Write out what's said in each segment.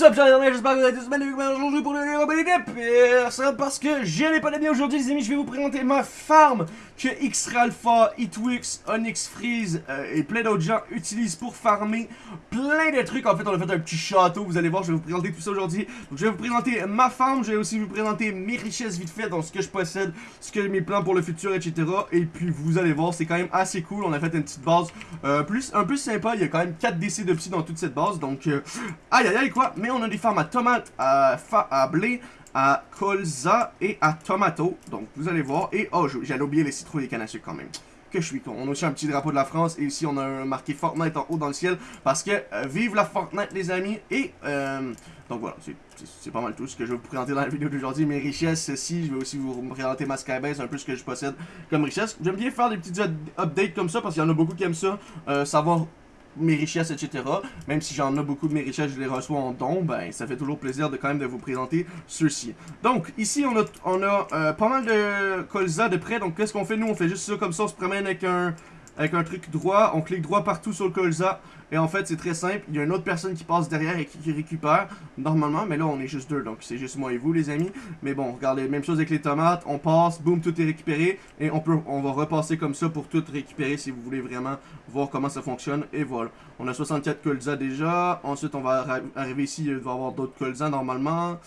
What's up, j'espère que vous allez tous bien aujourd'hui pour le Robin d'équipe parce que je n'ai pas d'amis aujourd'hui les amis, je vais vous présenter ma farm que X-Ralpha, Hitwix, Onyx Freeze euh, et plein d'autres gens utilisent pour farmer plein de trucs. En fait, on a fait un petit château, vous allez voir, je vais vous présenter tout ça aujourd'hui. Je vais vous présenter ma farm, je vais aussi vous présenter mes richesses vite fait, donc ce que je possède, ce que mes plans pour le futur, etc. Et puis, vous allez voir, c'est quand même assez cool. On a fait une petite base euh, plus, un peu sympa. Il y a quand même 4 DC de psy dans toute cette base, donc euh, aïe aïe aïe quoi. On a des farms à tomates, à, à blé, à colza et à tomato. Donc, vous allez voir. Et, oh, j'allais oublier les citrouilles et les cannes à quand même. Que je suis con. On a aussi un petit drapeau de la France. Et ici, on a un marqué Fortnite en haut dans le ciel. Parce que, euh, vive la Fortnite, les amis. Et, euh, donc voilà, c'est pas mal tout ce que je vais vous présenter dans la vidéo d'aujourd'hui. Mes richesses, ceci, je vais aussi vous présenter ma Skybase, un peu ce que je possède comme richesse. J'aime bien faire des petits updates comme ça parce qu'il y en a beaucoup qui aiment ça. Euh, savoir mes richesses, etc. Même si j'en ai beaucoup de mes richesses, je les reçois en don, ben ça fait toujours plaisir de quand même de vous présenter ceux-ci. Donc, ici, on a, on a euh, pas mal de colza de près. Donc, qu'est-ce qu'on fait? Nous, on fait juste ça comme ça, on se promène avec un, avec un truc droit, on clique droit partout sur le colza. Et en fait, c'est très simple. Il y a une autre personne qui passe derrière et qui, récupère normalement. Mais là, on est juste deux. Donc, c'est juste moi et vous, les amis. Mais bon, regardez, même chose avec les tomates. On passe, boum, tout est récupéré. Et on peut, on va repasser comme ça pour tout récupérer si vous voulez vraiment voir comment ça fonctionne. Et voilà. On a 64 colza déjà. Ensuite, on va arriver ici. Il va y avoir d'autres colza normalement.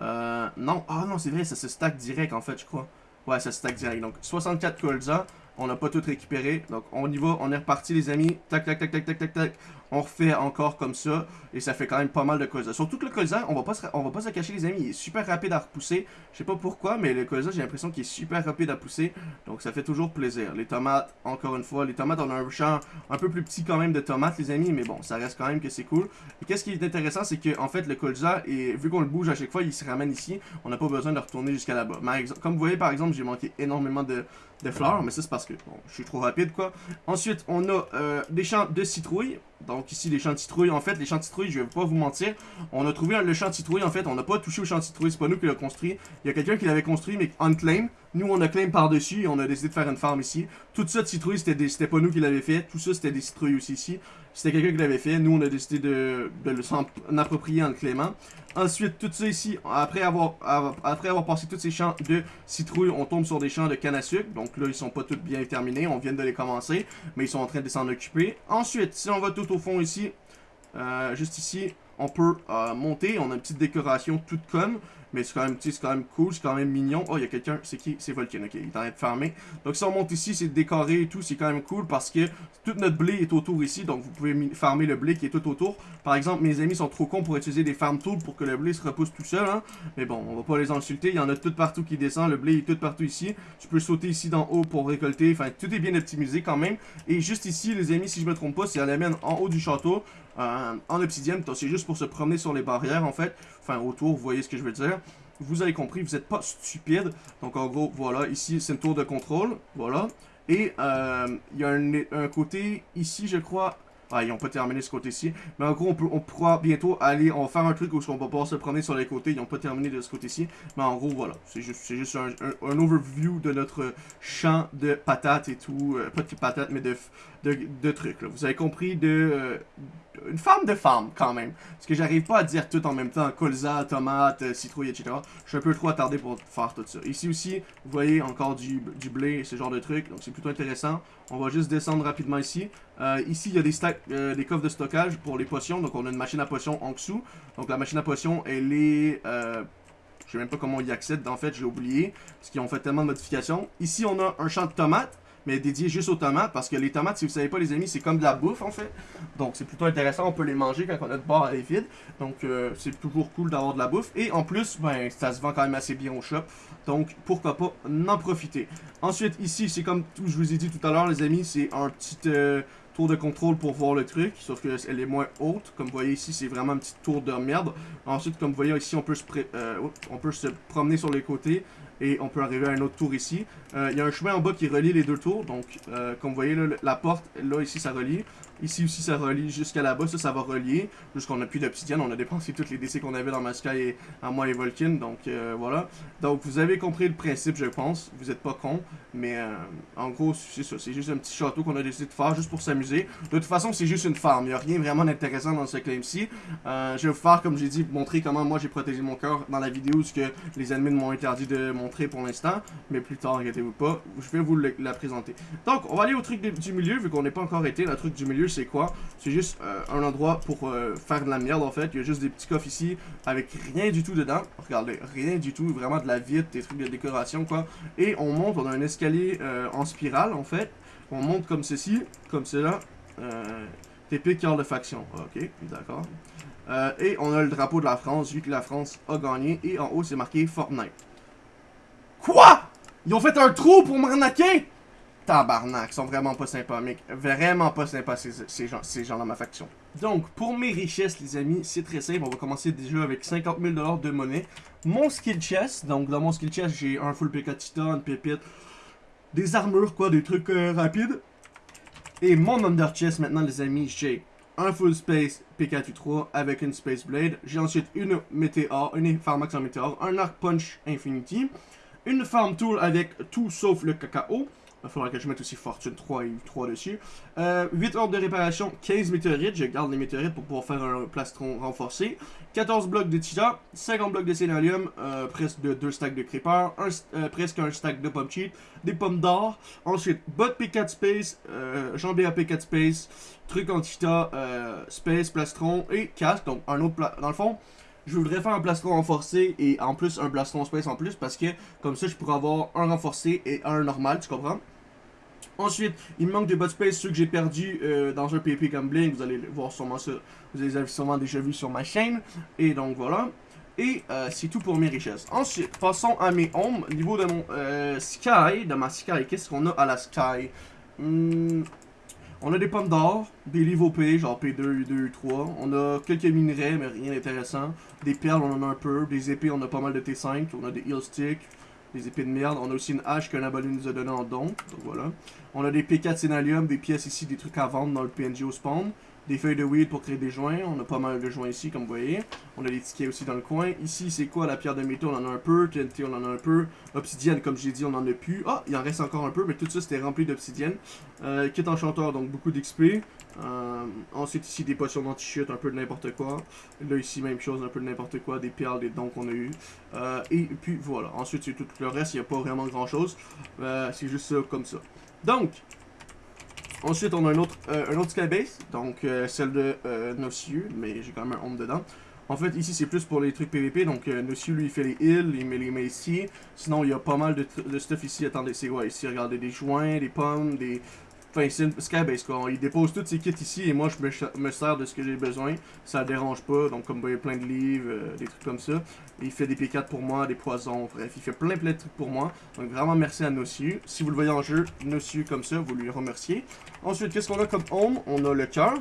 Euh, non. Ah non, c'est vrai, ça se stack direct en fait, je crois. Ouais, ça se stack direct. Donc, 64 colza. On n'a pas tout récupéré. Donc, on y va. On est reparti, les amis. Tac, tac, tac, tac, tac, tac, tac. On refait encore comme ça. Et ça fait quand même pas mal de colza. Surtout que le colza, on va pas se, on va pas se cacher, les amis. Il est super rapide à repousser. Je sais pas pourquoi, mais le colza, j'ai l'impression qu'il est super rapide à pousser. Donc, ça fait toujours plaisir. Les tomates, encore une fois. Les tomates, on a un champ un peu plus petit quand même de tomates, les amis. Mais bon, ça reste quand même que c'est cool. Et qu'est-ce qui est intéressant, c'est que en fait, le colza, et vu qu'on le bouge à chaque fois, il se ramène ici. On n'a pas besoin de retourner jusqu'à là-bas. Comme vous voyez, par exemple, j'ai manqué énormément de, fleurs. Mais ça, c'est parce que bon, je suis trop rapide, quoi. Ensuite, on a euh, des champs de citrouilles. Donc ici, les champs de citrouilles. En fait, les citrouilles, je vais pas vous mentir. On a trouvé le citrouilles. En fait, on n'a pas touché au citrouilles. C'est pas nous qui l'a construit. Il y a quelqu'un qui l'avait construit, mais unclaim. Nous, on a claim par-dessus et on a décidé de faire une farm ici. Tout ça de citrouilles, c'était pas nous qui l'avait fait. Tout ça, c'était des citrouilles aussi ici. C'était quelqu'un qui l'avait fait. Nous, on a décidé de, de s'en approprier en clément. Ensuite, tout ça ici, après avoir, passé tous ces champs de citrouilles, on tombe sur des champs de canne à sucre. Donc là, ils sont pas tous bien terminés. On vient de les commencer, mais ils sont en train de s'en occuper. Ensuite, si on va tout au fond ici, euh, juste ici, on peut euh, monter. On a une petite décoration toute comme. Mais c'est quand même, c'est quand même cool, c'est quand même mignon. Oh, il y a quelqu'un, c'est qui? C'est Volcan, ok, il est en train de farmer. Donc si on monte ici, c'est décoré et tout, c'est quand même cool parce que tout notre blé est autour ici, donc vous pouvez farmer le blé qui est tout autour. Par exemple, mes amis sont trop cons pour utiliser des farm tools pour que le blé se repousse tout seul, hein. Mais bon, on va pas les insulter, il y en a tout partout qui descend, le blé est tout partout ici. Tu peux sauter ici d'en haut pour récolter, enfin tout est bien optimisé quand même. Et juste ici, les amis, si je me trompe pas, c'est à la en haut du château. Euh, en obsidienne, c'est juste pour se promener sur les barrières en fait, enfin autour, vous voyez ce que je veux dire vous avez compris, vous n'êtes pas stupide. Donc en gros, voilà, ici c'est une tour de contrôle, voilà. Et euh, il y a un, côté ici, je crois, ah, ils n'ont pas terminé ce côté-ci. Mais en gros, on, peut, on pourra bientôt aller, on va faire un truc où on va pouvoir se promener sur les côtés. Ils n'ont pas terminé de ce côté-ci. Mais en gros, voilà. C'est juste, juste un, overview de notre champ de patates et tout. Euh, pas de patates, mais de, de, trucs. Vous avez compris de... Une femme de femme, quand même. Parce que j'arrive pas à dire tout en même temps. Colza, tomate, euh, citrouille, etc. Je suis un peu trop attardé pour faire tout ça. Ici aussi, vous voyez encore du, du blé, ce genre de trucs. Donc c'est plutôt intéressant. On va juste descendre rapidement ici. Euh, ici, il y a des, stacks, euh, des coffres de stockage pour les potions. Donc on a une machine à potions en dessous. Donc la machine à potions, elle est... Euh, je sais même pas comment on y accède, en fait, j'ai oublié. Parce qu'ils ont fait tellement de modifications. Ici, on a un champ de tomates mais dédié juste aux tomates, parce que les tomates, si vous savez pas les amis, c'est comme de la bouffe en fait. Donc c'est plutôt intéressant, on peut les manger quand notre barre est vide. Donc euh, c'est toujours cool d'avoir de la bouffe. Et en plus, ben ça se vend quand même assez bien au shop. Donc pourquoi pas en profiter. Ensuite ici, c'est comme je vous ai dit tout à l'heure les amis, c'est un petit... Euh, tour de contrôle pour voir le truc, sauf qu'elle est moins haute. Comme vous voyez ici, c'est vraiment un petit tour de merde. Ensuite, comme vous voyez ici, on peut se, euh, on peut se promener sur les côtés et on peut arriver à un autre tour ici. Euh, il y a un chemin en bas qui relie les deux tours, donc euh, comme vous voyez, là, la porte, là, ici, ça relie. Ici aussi, ça relie jusqu'à là-bas. Ça, ça va relier. Jusqu'on n'a plus d'obsidienne. On a dépensé toutes les décès qu'on avait dans ma Sky et à moi et Vulcan. Donc, euh, voilà. Donc, vous avez compris le principe, je pense. Vous êtes pas con. Mais, euh, en gros, c'est ça. C'est juste un petit château qu'on a décidé de faire juste pour s'amuser. De toute façon, c'est juste une farm. Il n'y a rien vraiment d'intéressant dans ce claim-ci. Euh, je vais vous faire, comme j'ai dit, montrer comment moi j'ai protégé mon cœur dans la vidéo. Ce que les ennemis m'ont interdit de montrer pour l'instant. Mais plus tard, inquiétez-vous pas. Je vais vous la présenter. Donc, on va aller au truc du milieu, vu qu'on n'est pas encore été. Le truc du milieu, c'est quoi C'est juste euh, un endroit pour euh, faire de la merde en fait. Il y a juste des petits coffres ici avec rien du tout dedans. Regardez, rien du tout, vraiment de la vitre, des trucs de décoration quoi. Et on monte, on a un escalier euh, en spirale en fait. On monte comme ceci, comme cela. TP cœur de faction. Ok, d'accord. et on a le drapeau de la France, vu que la France a gagné. Et en haut, c'est marqué Fortnite. Quoi? Ils ont fait un trou pour m'arnaquer? Tabarnak, sont vraiment pas sympas, mec. Vraiment pas sympas, ces, gens, ces gens dans ma faction. Donc, pour mes richesses, les amis, c'est très simple. On va commencer déjà avec 50 000 de monnaie. Mon skill chest, donc dans mon skill chest, j'ai un full PK Titan, une pépite, des armures, quoi, des trucs euh, rapides. Et mon under chest, maintenant, les amis, j'ai un full space PK3 avec une space blade. J'ai ensuite une météore, une pharmax en météore, un arc punch infinity, une farm tool avec tout sauf le cacao, il faudra que je mette aussi Fortune 3 et 3 dessus. Euh, 8 ordres de réparation, 15 météorites. Je garde les météorites pour pouvoir faire un plastron renforcé. 14 blocs de titan, 50 blocs de sénalium, euh, presque de 2 stacks de creeper, euh, presque un stack de pomme cheat, des pommes d'or. Ensuite, bot P4 space, euh, jambé à P4 space, truc en titan, euh, space, plastron et casque. Donc un autre, dans le fond, je voudrais faire un plastron renforcé et en plus un plastron space en plus parce que comme ça je pourrais avoir un renforcé et un normal, tu comprends? Ensuite, il manque des bot space, ceux que j'ai perdus euh, dans un PP comme Blink, vous allez voir sûrement ça, vous les avez sûrement déjà vu sur ma chaîne. Et donc voilà. Et euh, c'est tout pour mes richesses. Ensuite, passons à mes homes. Niveau de mon euh, Sky, de ma Sky, qu'est-ce qu'on a à la Sky? Hmm, on a des pommes d'or, des livres OP, genre P2, U2, U3. On a quelques minerais, mais rien d'intéressant. Des perles, on en a un peu. Des épées, on a pas mal de T5. On a des heal sticks, des épées de merde. On a aussi une hache qu'un abonné nous a donné en don. Donc voilà. On a des P4 Sénalium, des pièces ici, des trucs à vendre dans le PNG au spawn des feuilles de weed pour créer des joints. On a pas mal de joints ici, comme vous voyez. On a des tickets aussi dans le coin. Ici, c'est quoi la pierre de métaux? On en a un peu. TNT, on en a un peu. Obsidienne, comme j'ai dit, on en a plus. Ah, il en reste encore un peu, mais tout ça, c'était rempli d'obsidienne. Euh, kit enchanteur, donc beaucoup d'XP. Euh, ensuite, ici, des potions d'anti-chute, un peu de n'importe quoi. Là, ici, même chose, un peu de n'importe quoi. Des perles, des dons qu'on a eu. Euh, et puis, voilà. Ensuite, c'est tout le reste. Il n'y a pas vraiment grand-chose. Euh, c'est juste ça, comme ça. Donc, Ensuite, on a un autre, un autre donc celle de euh, mais j'ai quand même un home dedans. En fait, ici, c'est plus pour les trucs PVP, donc euh, lui, il fait les heals, il met les met ici. Sinon, il y a pas mal de stuff ici. Attendez, c'est quoi ici? Regardez, des joints, des pommes, des, Enfin, c'est une Skybase quoi. Il dépose toutes ses kits ici et moi je me, sers de ce que j'ai besoin. Ça dérange pas. Donc, comme vous voyez, plein de livres, euh, des trucs comme ça. il fait des P4 pour moi, des poisons, bref, il fait plein plein de trucs pour moi. Donc, vraiment merci à Nossiu. Si vous le voyez en jeu, Nossiu comme ça, vous lui remerciez. Ensuite, qu'est-ce qu'on a comme home On a le cœur.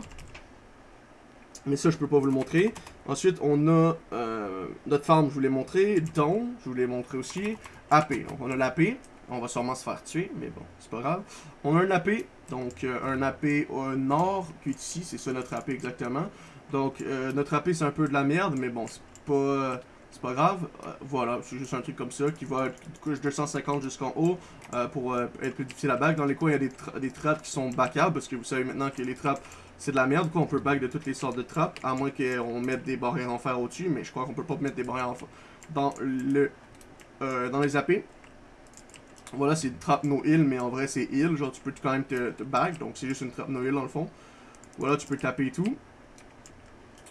Mais ça, je peux pas vous le montrer. Ensuite, on a euh, notre farm, je vous l'ai montré. Don, je vous l'ai montré aussi. AP, donc on a l'AP. On va sûrement se faire tuer, mais bon, c'est pas grave. On a un AP, donc euh, un AP au nord, puis ici, c'est ça notre AP exactement. Donc euh, notre AP c'est un peu de la merde, mais bon, c'est pas... grave, euh, voilà, c'est juste un truc comme ça qui va être couche 250 jusqu'en haut pour être plus difficile à back. Dans les coins, il y a des, des trappes qui sont backables parce que vous savez maintenant que les trappes c'est de la merde, quoi. On peut back de toutes les sortes de trappes, à moins qu'on mette des barrières en fer au-dessus, mais je crois qu'on peut pas mettre des barrières en fer dans le dans les AP. Voilà, c'est trap no heal, mais en vrai c'est heal. Genre, tu peux quand même te, te bag, donc c'est juste une trap no heal dans le fond. Voilà, tu peux taper et tout.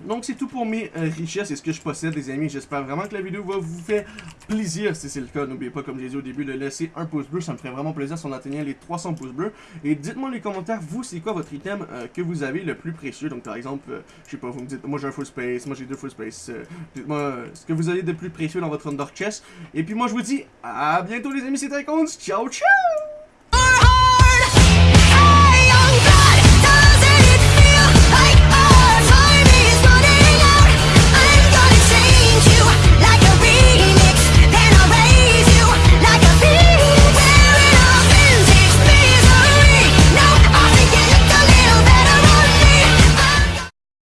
Donc c'est tout pour mes euh, richesses et ce que je possède les amis. J'espère vraiment que la vidéo va vous faire plaisir. Si c'est le cas, n'oubliez pas comme j'ai dit au début de laisser un pouce bleu. Ça me ferait vraiment plaisir si on atteignait les 300 pouces bleus. Et dites-moi dans les commentaires, vous c'est quoi votre item euh, que vous avez le plus précieux? Donc par exemple, euh, je sais pas, vous me dites, moi j'ai un full space, moi j'ai deux full space. dites-moi ce que vous avez de plus précieux dans votre under chest. Et puis moi je vous dis à bientôt les amis, c'était Icons. Ciao ciao